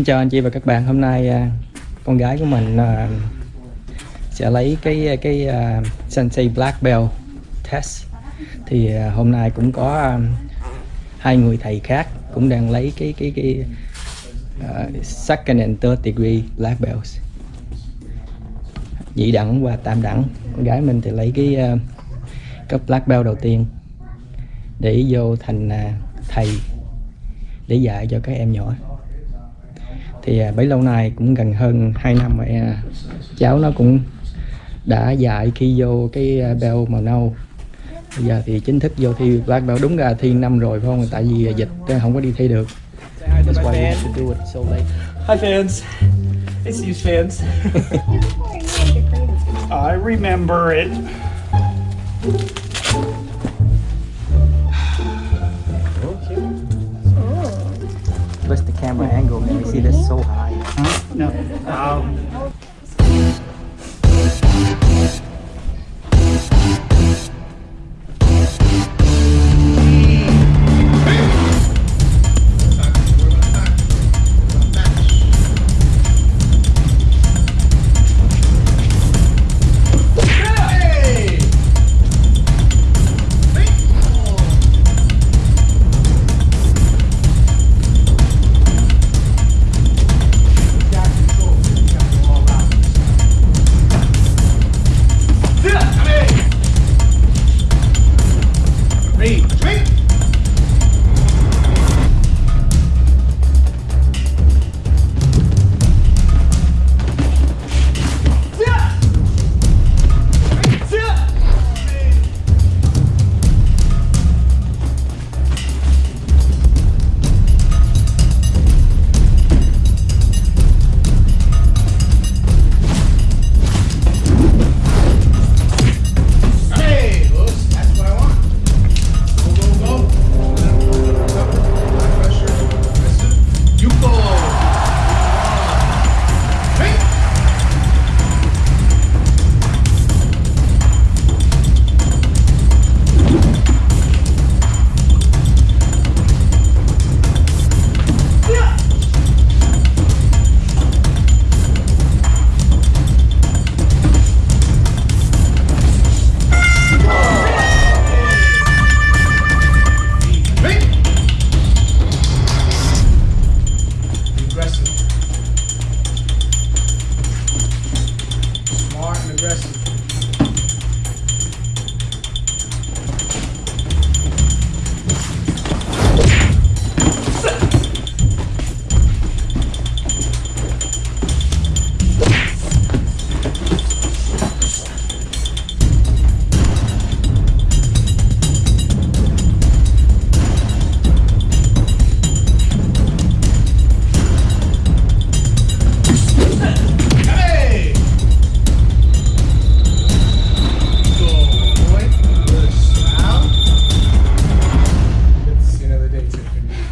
Xin chào anh chị và các bạn. Hôm nay à, con gái của mình à, sẽ lấy cái cái uh, Sensei Black Belt test. Thì hôm nay cũng có hai người thầy khác cũng đang lấy cái cái cái uh, second and third degree black belts. Nhị đẳng và tam đẳng. Con gái mình thì lấy cái uh, cấp black belt đầu tiên để vô thành uh, thầy để dạy cho các em nhỏ thì à, bấy lâu nay cũng gần hơn 2 năm rồi à, cháu nó cũng đã dạy khi vô cái à, bell màu nâu bây giờ thì chính thức vô thi black belt đúng ra thi năm rồi phải không tại vì dịch không có đi thi được That's why we should do it so late. Hi fans. It's these fans. I remember it. Camera angle? Let me see this so high. Huh? No. Um,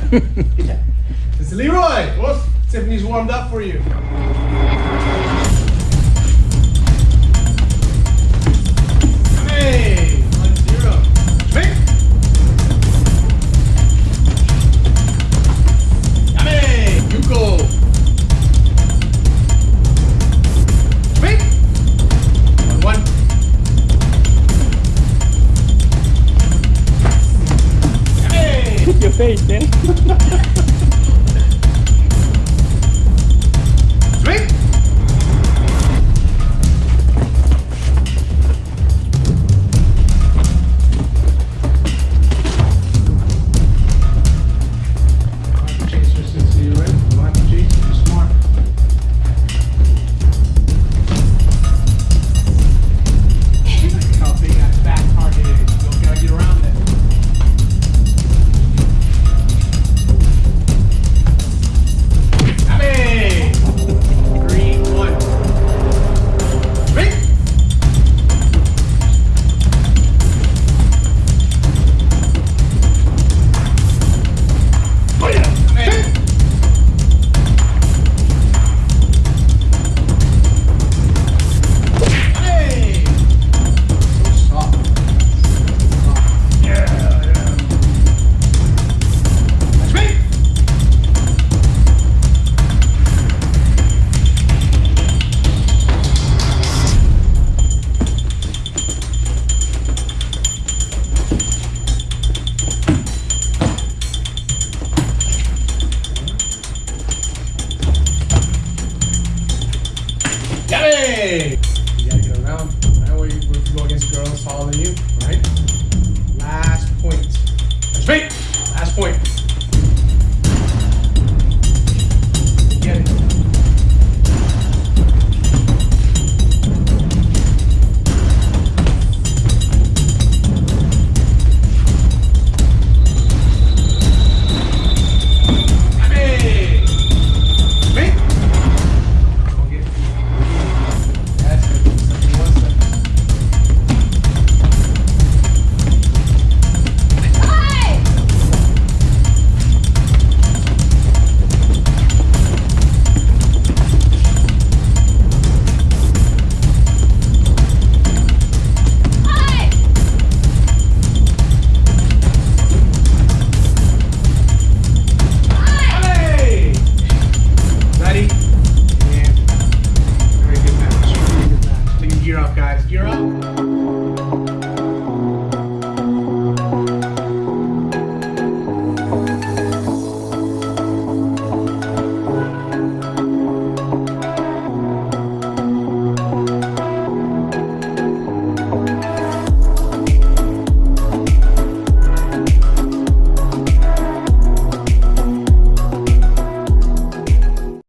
yeah. It's Leroy. Well, Tiffany's warmed up for you. Hey! Your face, man. Eh? Hey! You gotta get around. That way, if you go against girls taller than you,